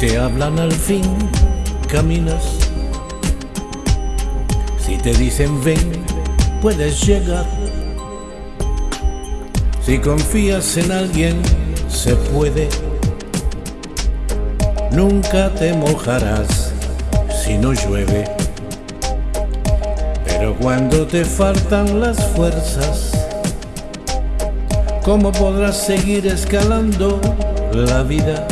te hablan al fin, caminas. Si te dicen ven, puedes llegar. Si confías en alguien, se puede. Nunca te mojarás si no llueve. Pero cuando te faltan las fuerzas, ¿cómo podrás seguir escalando la vida?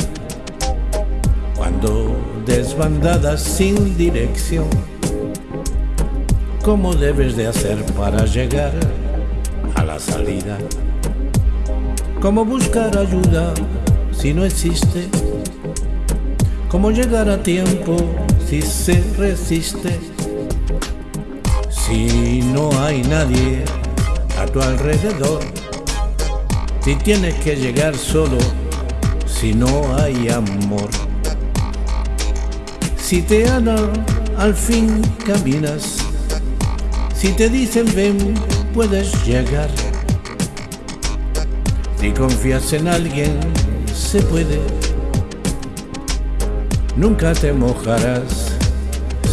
Cuando desbandadas sin dirección, ¿cómo debes de hacer para llegar a la salida? ¿Cómo buscar ayuda si no existe? ¿Cómo llegar a tiempo si se resiste? Si no hay nadie a tu alrededor, si tienes que llegar solo, si no hay amor. Si te aman, al fin caminas. Si te dicen ven, puedes llegar. Si confías en alguien, se puede. Nunca te mojarás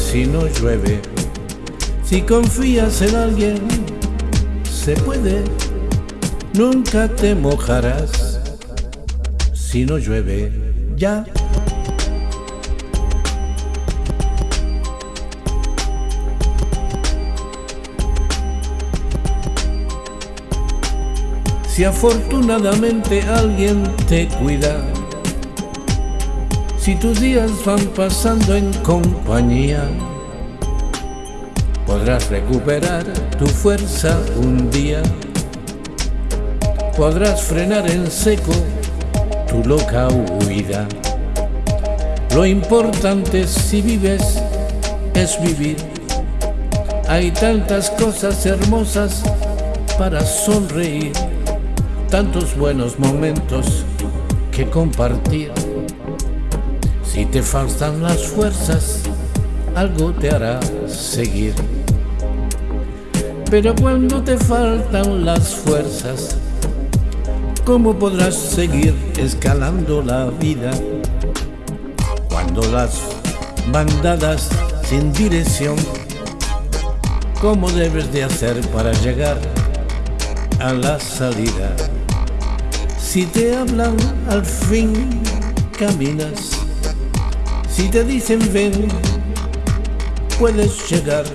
si no llueve. Si confías en alguien, se puede. Nunca te mojarás si no llueve. Ya. Si afortunadamente alguien te cuida, si tus días van pasando en compañía, podrás recuperar tu fuerza un día, podrás frenar en seco tu loca huida. Lo importante si vives es vivir. Hay tantas cosas hermosas para sonreír tantos buenos momentos que compartir. Si te faltan las fuerzas, algo te hará seguir. Pero cuando te faltan las fuerzas, ¿cómo podrás seguir escalando la vida? Cuando las bandadas sin dirección, ¿cómo debes de hacer para llegar a la salida? Si te hablan, al fin caminas. Si te dicen ven, puedes llegar.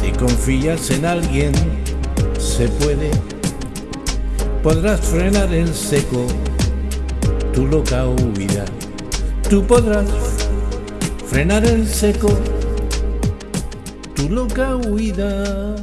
Si confías en alguien, se puede. Podrás frenar en seco tu loca huida. Tú podrás frenar en seco tu loca huida.